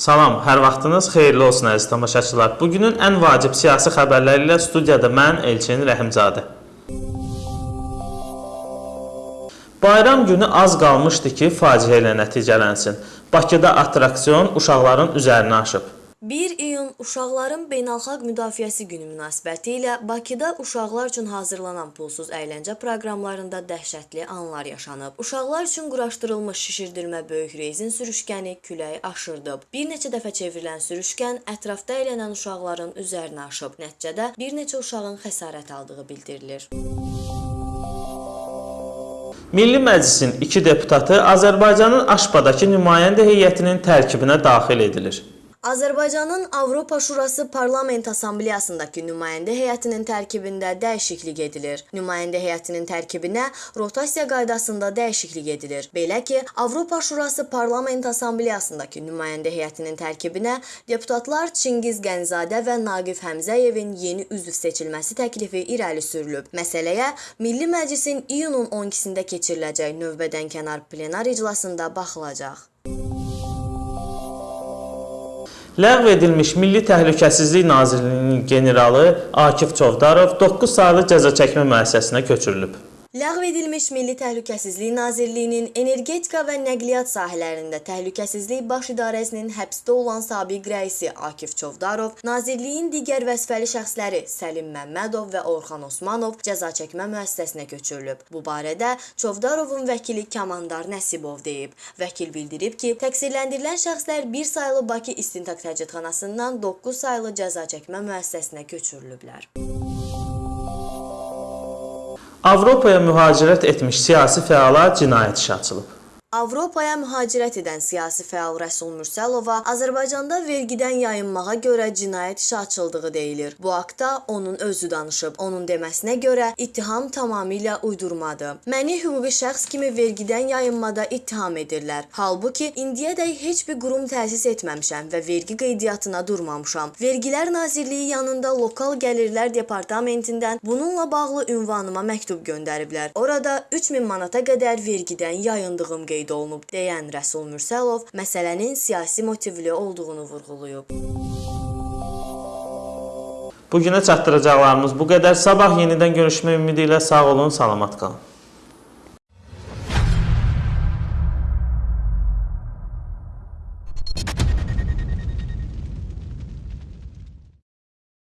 Salam, hər vaxtınız xeyirli olsun əziz tamaşaçılar. Bugünün ən vacib siyasi xəbərləri ilə studiyada mən Elçin Rəhimzadə. Bayram günü az qalmışdı ki, faciə ilə nəticələnsin. Bakıda attraksion uşaqların üzərinə aşıb. 1 iyun Uşaqların Beynəlxalq Müdafiəsi Günü münasibəti ilə Bakıda uşaqlar üçün hazırlanan pulsuz əyləncə proqramlarında dəhşətli anlar yaşanıb. Uşaqlar üçün quraşdırılmış şişirdirmə böyük rezin sürüşkəni küləyi aşırdıb. Bir neçə dəfə çevrilən sürüşkən ətrafda əylənən uşaqların üzərinə aşıb. Nəticədə bir neçə uşağın xəsarət aldığı bildirilir. Milli Məclisin iki deputatı Azərbaycanın Aşbadakı nümayəndə heyətinin tərkibinə daxil edilir. Azərbaycanın Avropa Şurası Parlament Assambleyasındakı nümayəndə heyətinin tərkibində dəyişiklik edilir. Nümayəndə heyətinin tərkibinə rotasiya qaydasında dəyişiklik edilir. Belə ki, Avropa Şurası Parlament Assambleyasındakı nümayəndə heyətinin tərkibinə deputatlar Çingiz Qənzadə və Naqif Həmzəyevin yeni üzv seçilməsi təklifi irəli sürülüb. Məsələyə Milli Məclisin iyunun 12-sində keçiriləcək növbədənkənar plenar iclasında baxılacaq. Ləğv edilmiş Milli Təhlükəsizlik Nazirliyinin generalı Akif Çovdarov 9 saylı cəza çəkmə müəssisəsinə köçürülüb. Ləğv edilmiş Milli Təhlükəsizlik Nazirliyinin energetika və nəqliyyat sahələrində Təhlükəsizlik Baş İdarəsinin həbsdə olan sabiq rəisi Akif Çovdarov, Nazirliyin digər vəzifəli şəxsləri Səlim Məmmədov və Orxan Osmanov cəza çəkmə müəssisəsinə köçürülüb. Bu barədə Çovdarovun vəkili Kamandar Nəsibov deyib. Vəkil bildirib ki, təqsirləndirilən şəxslər 1 saylı Bakı İstintaq Təcridxanasından 9 saylı cəza çəkmə müəssisəsinə köçürülüblər. Avropaya mühacirət etmiş siyasi fəala cinayət işi açılıb. Avropaya mühacirət edən siyasi fəal Rəsul Mürsəlova Azərbaycanda vergidən yayınmağa görə cinayət işi açıldığı deyilir. Bu haqda onun özü danışıb. Onun deməsinə görə ittiham tamamilə uydurmadır. Məni hüquqi şəxs kimi vergidən yayınmada ittiham edirlər. Halbuki indiyədək heç bir qurum təsis etməmişəm və vergi qeydiyyatına durmamışam. Vergilər Nazirliyi yanında lokal gəlirlər departamentindən bununla bağlı ünvanıma məktub göndəriblər. Orada 3000 manata qədər vergidən yayındığım qeyd qeyd olunub deyən Rəsul Mürsəlov məsələnin siyasi motivli olduğunu vurğulayıb. Bu günə çatdıracaqlarımız bu qədər. Sabah yenidən görüşmək ümidi ilə sağ olun, salamat qalın.